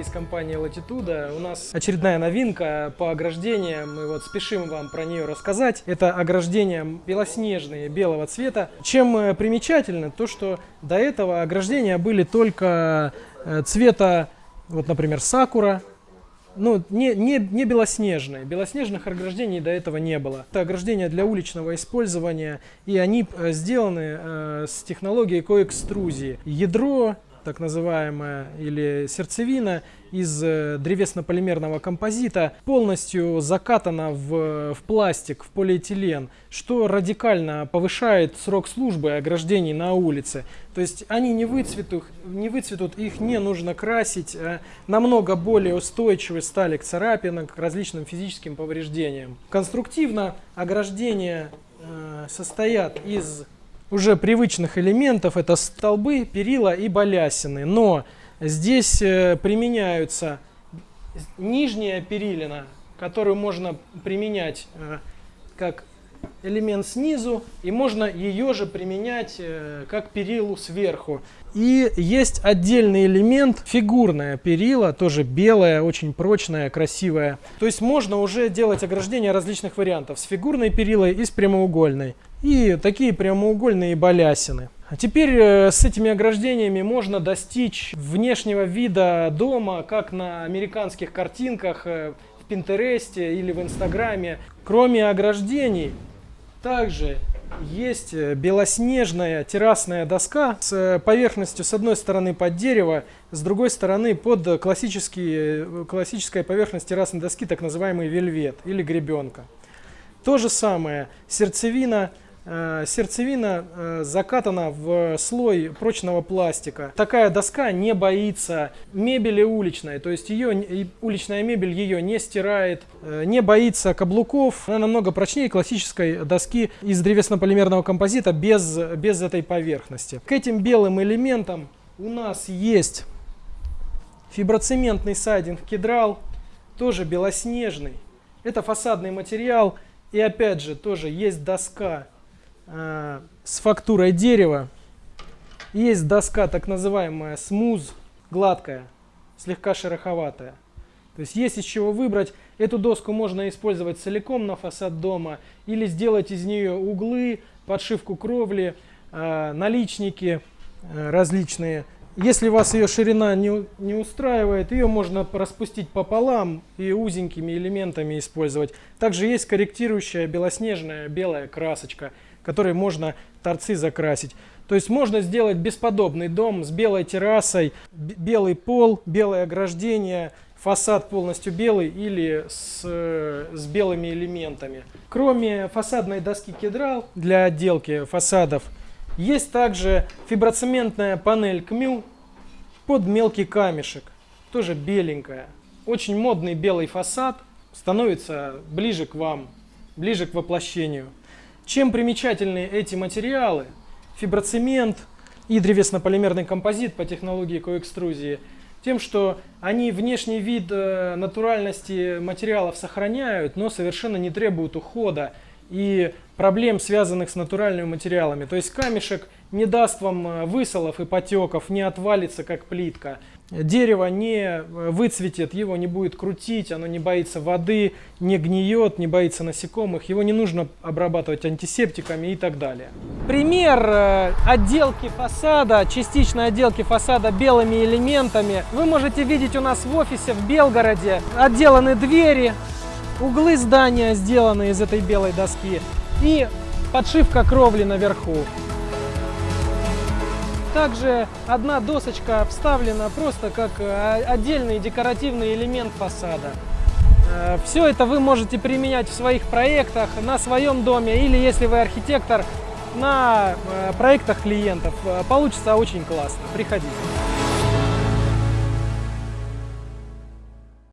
Из компании Latitude. У нас очередная новинка по ограждениям. Мы вот спешим вам про нее рассказать. Это ограждения белоснежные, белого цвета. Чем э, примечательно, то что до этого ограждения были только э, цвета, вот, например, сакура, ну, не, не, не белоснежные. Белоснежных ограждений до этого не было. Это ограждения для уличного использования, и они э, сделаны э, с технологией коэкструзии. Ядро так называемая, или сердцевина из э, древесно-полимерного композита полностью закатана в, в пластик, в полиэтилен, что радикально повышает срок службы ограждений на улице. То есть они не выцветут, не выцветут их не нужно красить, а намного более устойчивы стали к царапинам, к различным физическим повреждениям. Конструктивно ограждения э, состоят из уже привычных элементов. Это столбы, перила и балясины. Но здесь э, применяются нижняя перилина, которую можно применять э, как элемент снизу, и можно ее же применять э, как перилу сверху. И есть отдельный элемент, фигурная перила, тоже белая, очень прочная, красивая. То есть можно уже делать ограждения различных вариантов, с фигурной перилой и с прямоугольной. И такие прямоугольные балясины. А теперь э, с этими ограждениями можно достичь внешнего вида дома, как на американских картинках, э, в Пинтересте или в Инстаграме. Кроме ограждений, также есть э, белоснежная террасная доска с э, поверхностью с одной стороны под дерево, с другой стороны под классический, э, классическая поверхность террасной доски, так называемый вельвет или гребенка. То же самое, сердцевина сердцевина э, закатана в слой прочного пластика. Такая доска не боится мебели уличной, то есть ее, уличная мебель ее не стирает, э, не боится каблуков. Она намного прочнее классической доски из древесно-полимерного композита без, без этой поверхности. К этим белым элементам у нас есть фиброцементный сайдинг кедрал, тоже белоснежный. Это фасадный материал. И опять же, тоже есть доска э, с фактурой дерева. Есть доска так называемая смуз, гладкая, слегка шероховатая. То есть есть из чего выбрать. Эту доску можно использовать целиком на фасад дома или сделать из нее углы, подшивку кровли, э, наличники э, различные. Если вас ее ширина не, не устраивает, ее можно распустить пополам и узенькими элементами использовать. Также есть корректирующая белоснежная белая красочка – которой можно торцы закрасить. То есть можно сделать бесподобный дом с белой террасой, белый пол, белое ограждение, фасад полностью белый или с, с белыми элементами. Кроме фасадной доски кедрал для отделки фасадов, есть также фиброцементная панель КМЮ под мелкий камешек, тоже беленькая. Очень модный белый фасад становится ближе к вам, ближе к воплощению. Чем примечательны эти материалы? Фиброцемент и древесно-полимерный композит по технологии коэкструзии тем, что они внешний вид э, натуральности материалов сохраняют, но совершенно не требуют ухода и проблем, связанных с натуральными материалами. То есть камешек не даст вам э, высолов и потеков, не отвалится как плитка. Дерево не э, выцветет, его не будет крутить, оно не боится воды, не гниет, не боится насекомых, его не нужно обрабатывать антисептиками и так далее. Пример э, отделки фасада, частичной отделки фасада белыми элементами вы можете видеть у нас в офисе в Белгороде. Отделаны двери, углы здания сделаны из этой белой доски и подшивка кровли наверху. Также одна досочка вставлена просто как э, отдельный декоративный элемент фасада. Э, Все это вы можете применять в своих проектах, на своем доме или, если вы архитектор, на э, проектах клиентов. Получится очень классно. Приходите.